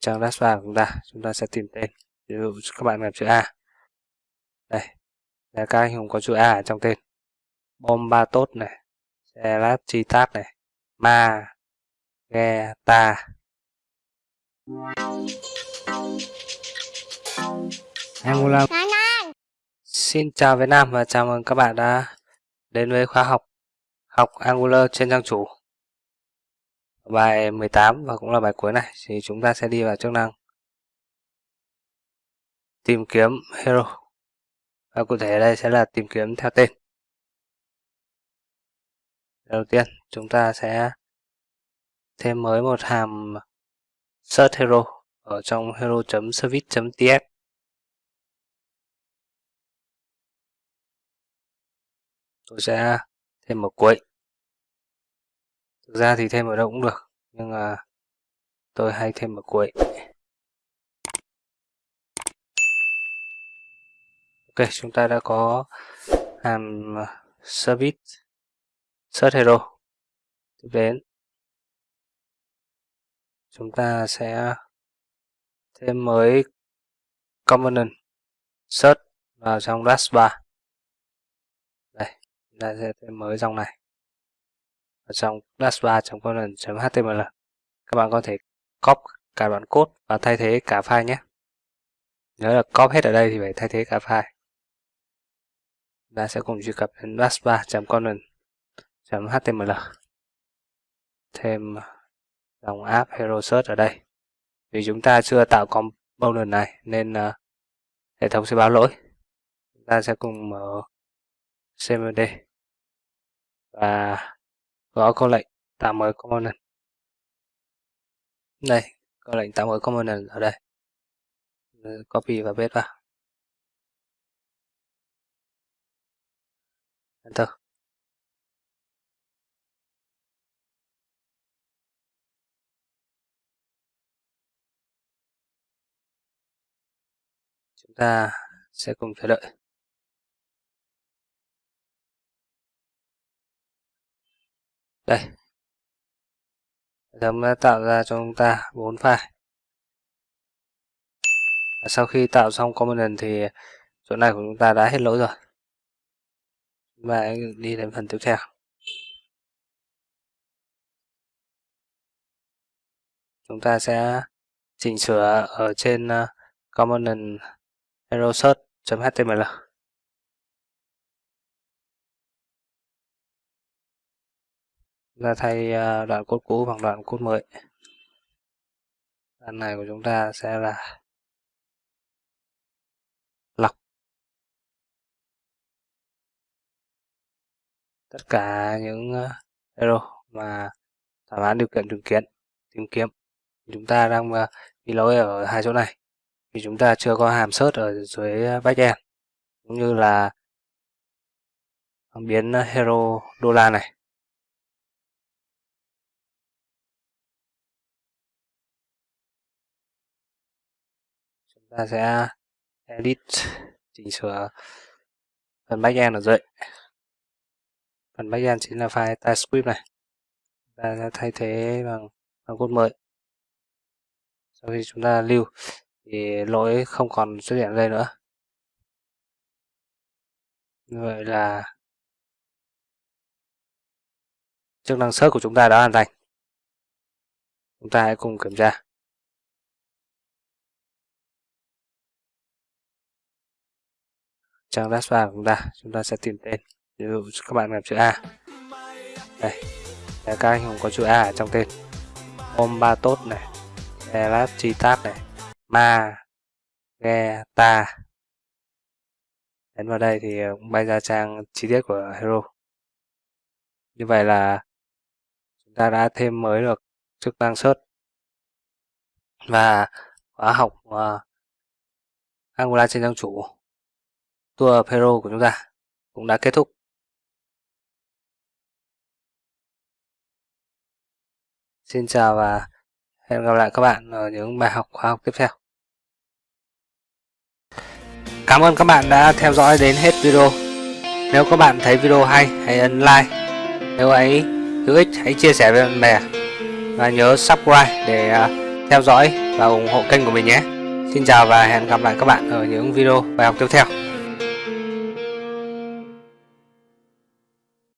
trang dashboard của chúng ta. Chúng ta sẽ tìm tên. Ví dụ các bạn làm chữ A. Đây. Là các anh hùng có chữ A ở trong tên. Bom ba tốt này. Xe lát chi tát này. Ma ghe ta. Angola Xin chào Việt Nam và chào mừng các bạn đã đến với khóa học. Học Angular trên trang chủ bài 18 và cũng là bài cuối này, thì chúng ta sẽ đi vào chức năng. Tìm kiếm hero. Và cụ thể đây sẽ là tìm kiếm theo tên. Đầu tiên, chúng ta sẽ thêm mới một hàm search hero ở trong hero.service.ts tôi sẽ thêm một cuối thực ra thì thêm ở đâu cũng được, nhưng mà tôi hay thêm ở cuối ok, chúng ta đã có, hàm ờ, service, search hero. Tiếp đến. Chúng ta sẽ thêm mới component, search vào trong dashbar. Đây, chúng ta sẽ thêm mới dòng này ở trong dashbar.content.html. các bạn có thể copy cả đoạn code và thay thế cả file nhé. Nhớ là copy hết ở đây thì phải thay thế cả file. Ta sẽ cùng truy cập đến dashbar.content.html. thêm dòng app hero search ở đây. Vì chúng ta chưa tạo component này nên uh, hệ thống sẽ báo lỗi. Chúng ta sẽ cùng mở cmd và gõ câu lệnh tạo mới component. Đây, câu lệnh tạo mới component ở đây, copy và paste vào. Enter. Chúng ta sẽ cùng chờ đợi. Đây. Hệ thống đã tạo ra cho chúng ta bốn file. Sau khi tạo xong component thì chỗ này của chúng ta đã hết lỗi rồi. Và đi đến phần tiếp theo. Chúng ta sẽ chỉnh sửa ở trên component hero search.html ra thay à, đoạn cốt cũ bằng đoạn cốt mới. Đoạn này của chúng ta sẽ là lọc. Tất cả những à, error mà thỏa mãn điều kiện tìm kiếm tìm kiếm chúng ta đang à, bị lỗi ở hai chỗ này. Vì chúng ta chưa có hàm search ở dưới backend cũng như là biến hero đô la này. Ta sẽ edit chỉnh sửa phần backend ở dậy, phần backend chính là file TypeScript này. Ta sẽ thay thế bằng bằng code mới. Sau khi chúng ta lưu thì lỗi không còn xuất hiện đây nữa. Như vậy là chức năng search của chúng ta đã hoàn thành. Chúng ta hãy cùng kiểm tra. Trang dashboard của chúng ta. Chúng ta sẽ tìm tên. Ví dụ các bạn làm chữ A. Đây. Là các anh hùng có chữ A ở trong tên. Ôm ba tốt này. Elat chi tát này. Ma. Ghe ta. Đến vào đây thì ờ, cũng bay ra trang chi tiết của hero. Như vậy là chúng ta đã thêm mới được chức năng search. Và khóa học ờ, uh, Angular trên trang chủ tour Peru của chúng ta cũng đã kết thúc. Xin chào và hẹn gặp lại các bạn ở những bài học khoa học tiếp theo. Cảm ơn các bạn đã theo dõi đến hết video. Nếu các bạn thấy video hay, hãy ấn like. Nếu ấy hữu ích, hãy chia sẻ với bạn bè. Và nhớ subscribe để à, theo dõi và ủng hộ kênh của mình nhé. Xin chào và hẹn gặp lại các bạn ở những video bài học tiếp theo.